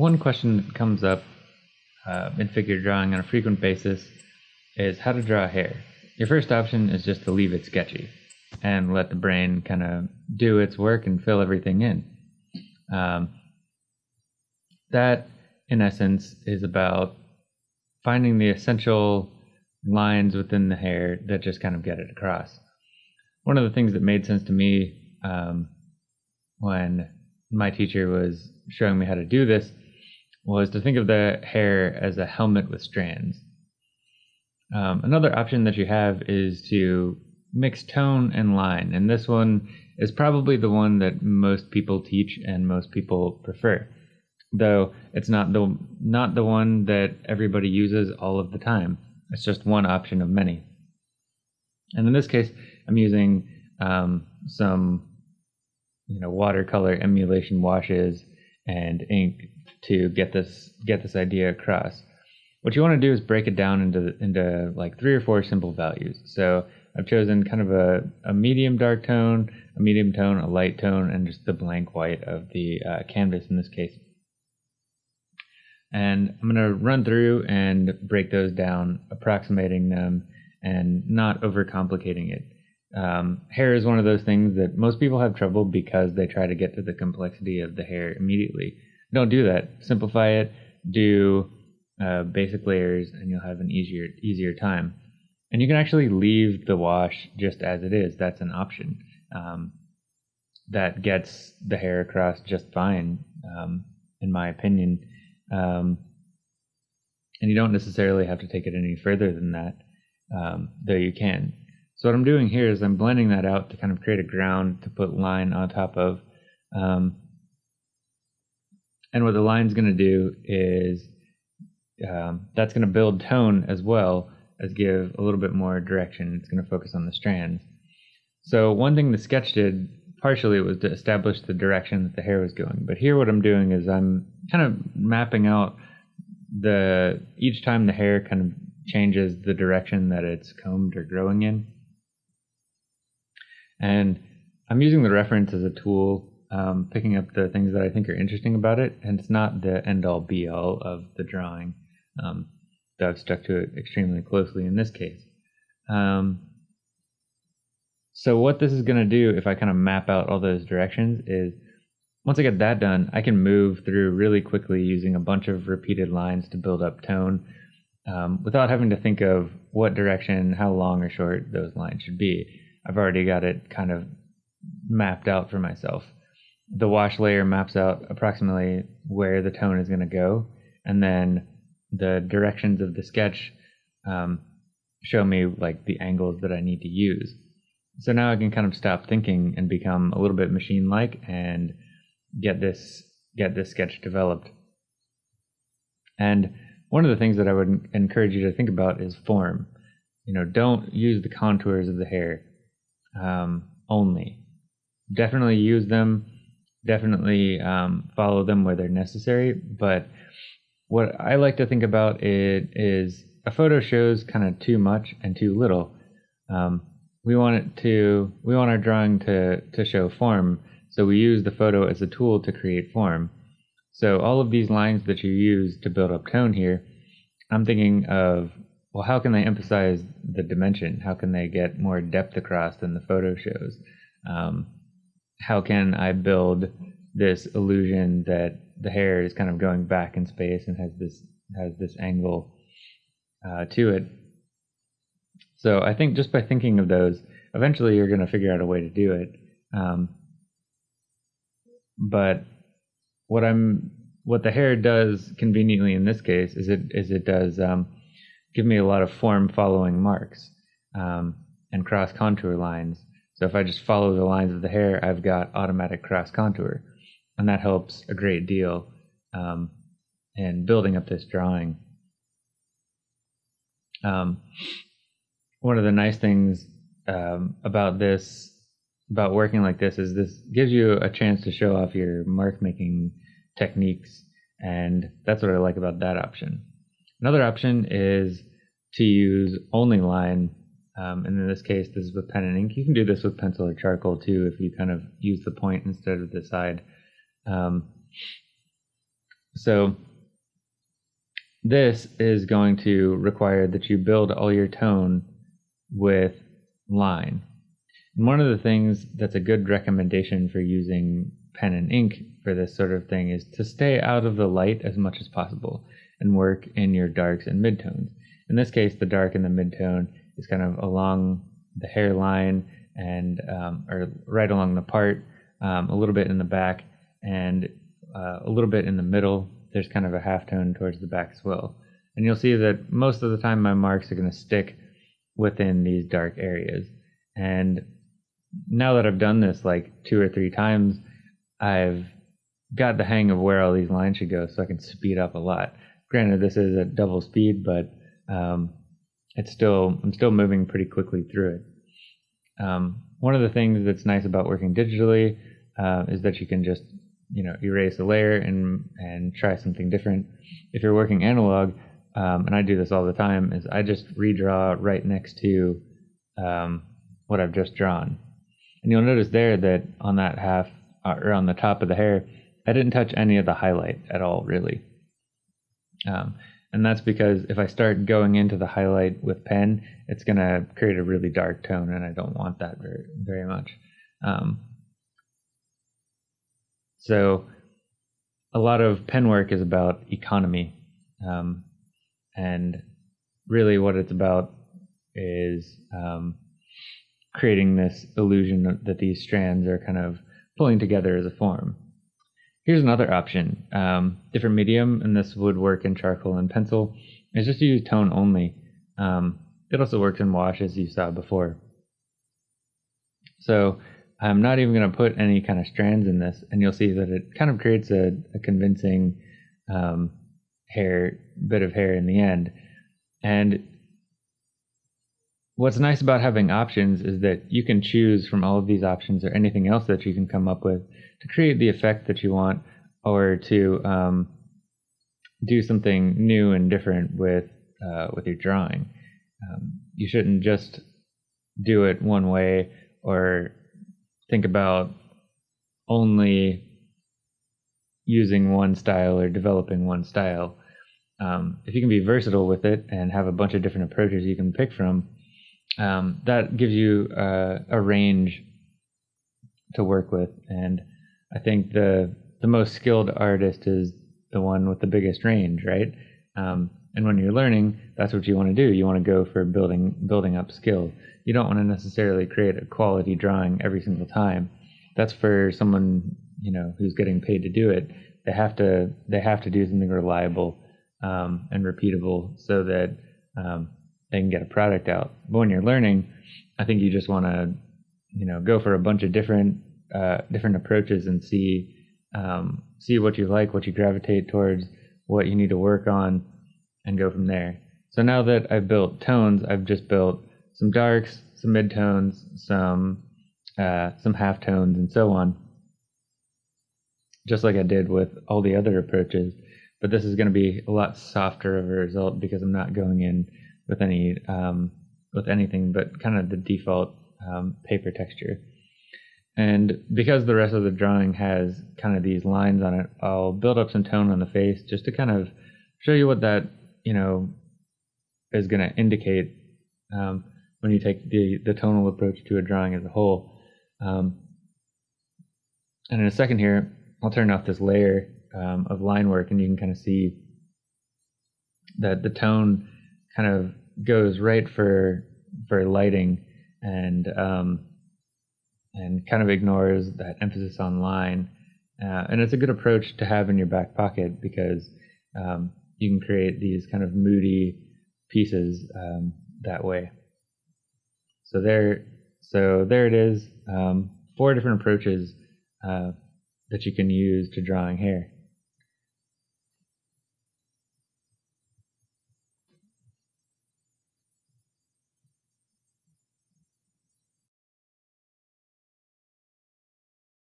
one question that comes up uh, in figure drawing on a frequent basis is how to draw hair. Your first option is just to leave it sketchy and let the brain kind of do its work and fill everything in. Um, that, in essence, is about finding the essential lines within the hair that just kind of get it across. One of the things that made sense to me um, when my teacher was showing me how to do this was to think of the hair as a helmet with strands. Um, another option that you have is to mix tone and line, and this one is probably the one that most people teach and most people prefer. Though it's not the not the one that everybody uses all of the time. It's just one option of many. And in this case, I'm using um, some you know watercolor emulation washes and ink to get this get this idea across. What you want to do is break it down into into like three or four simple values. So I've chosen kind of a, a medium dark tone, a medium tone, a light tone, and just the blank white of the uh, canvas in this case. And I'm going to run through and break those down, approximating them and not overcomplicating it. Um, hair is one of those things that most people have trouble because they try to get to the complexity of the hair immediately. Don't do that. Simplify it. Do uh, basic layers, and you'll have an easier easier time. And you can actually leave the wash just as it is. That's an option. Um, that gets the hair across just fine, um, in my opinion. Um, and you don't necessarily have to take it any further than that, um, though you can. So what I'm doing here is I'm blending that out to kind of create a ground to put line on top of. Um, and what the line's going to do is um, that's going to build tone as well as give a little bit more direction. It's going to focus on the strands. So one thing the sketch did partially was to establish the direction that the hair was going. But here what I'm doing is I'm kind of mapping out the each time the hair kind of changes the direction that it's combed or growing in. And I'm using the reference as a tool, um, picking up the things that I think are interesting about it, and it's not the end all be all of the drawing. Um, though I've stuck to it extremely closely in this case. Um, so what this is going to do, if I kind of map out all those directions, is once I get that done, I can move through really quickly using a bunch of repeated lines to build up tone um, without having to think of what direction, how long or short those lines should be. I've already got it kind of mapped out for myself. The wash layer maps out approximately where the tone is going to go, and then the directions of the sketch um, show me like the angles that I need to use. So now I can kind of stop thinking and become a little bit machine-like and get this get this sketch developed. And one of the things that I would encourage you to think about is form. You know, don't use the contours of the hair um, only. Definitely use them. Definitely um, follow them where they're necessary. But what I like to think about it is a photo shows kind of too much and too little. Um, we want it to we want our drawing to to show form, so we use the photo as a tool to create form. So all of these lines that you use to build up tone here, I'm thinking of well, how can they emphasize the dimension? How can they get more depth across than the photo shows? Um, how can I build this illusion that the hair is kind of going back in space and has this has this angle uh, to it? So I think just by thinking of those, eventually you're going to figure out a way to do it. Um, but what I'm what the hair does conveniently in this case is it is it does um, give me a lot of form following marks um, and cross contour lines. So if I just follow the lines of the hair, I've got automatic cross contour, and that helps a great deal um, in building up this drawing. Um, one of the nice things um, about this, about working like this, is this gives you a chance to show off your mark making techniques, and that's what I like about that option. Another option is to use only line. Um, and in this case, this is with pen and ink. You can do this with pencil or charcoal too if you kind of use the point instead of the side. Um, so this is going to require that you build all your tone with line. And one of the things that's a good recommendation for using pen and ink for this sort of thing is to stay out of the light as much as possible and work in your darks and midtones. In this case, the dark and the midtone is kind of along the hairline and um, or right along the part, um, a little bit in the back, and uh, a little bit in the middle. There's kind of a half tone towards the back as well. And you'll see that most of the time my marks are going to stick within these dark areas. And now that I've done this like two or three times, I've got the hang of where all these lines should go so I can speed up a lot. Granted, this is at double speed, but um, it's still I'm still moving pretty quickly through it. Um, one of the things that's nice about working digitally uh, is that you can just you know erase a layer and and try something different. If you're working analog, um, and I do this all the time, is I just redraw right next to um, what I've just drawn, and you'll notice there that on that half uh, or on the top of the hair, I didn't touch any of the highlight at all, really. Um, and that's because if I start going into the highlight with pen, it's going to create a really dark tone, and I don't want that very, very much. Um, so a lot of pen work is about economy. Um, and really what it's about is um, creating this illusion that these strands are kind of pulling together as a form. Here's another option, um, different medium, and this would work in charcoal and pencil, is just to use tone only. Um, it also works in wash as you saw before. So I'm not even going to put any kind of strands in this, and you'll see that it kind of creates a, a convincing um, hair bit of hair in the end. And what's nice about having options is that you can choose from all of these options or anything else that you can come up with to create the effect that you want or to um, do something new and different with uh, with your drawing. Um, you shouldn't just do it one way or think about only using one style or developing one style. Um, if you can be versatile with it and have a bunch of different approaches you can pick from, um, that gives you uh, a range to work with. And I think the the most skilled artist is the one with the biggest range, right? Um, and when you're learning, that's what you want to do. You want to go for building building up skill. You don't want to necessarily create a quality drawing every single time. That's for someone you know who's getting paid to do it. They have to they have to do something reliable um, and repeatable so that um, can get a product out. But when you're learning, I think you just want to you know go for a bunch of different uh, different approaches and see um, see what you like, what you gravitate towards, what you need to work on, and go from there. So now that I've built tones, I've just built some darks, some midtones, some uh, some half tones, and so on. Just like I did with all the other approaches, but this is going to be a lot softer of a result because I'm not going in with any um, with anything but kind of the default um, paper texture. And because the rest of the drawing has kind of these lines on it, I'll build up some tone on the face just to kind of show you what that, you know, is going to indicate um, when you take the, the tonal approach to a drawing as a whole. Um, and in a second here, I'll turn off this layer um, of line work and you can kind of see that the tone kind of goes right for for lighting and um, and kind of ignores that emphasis on line. Uh, and it's a good approach to have in your back pocket because um, you can create these kind of moody pieces um, that way. So there, so there it is. Um, four different approaches uh, that you can use to drawing hair.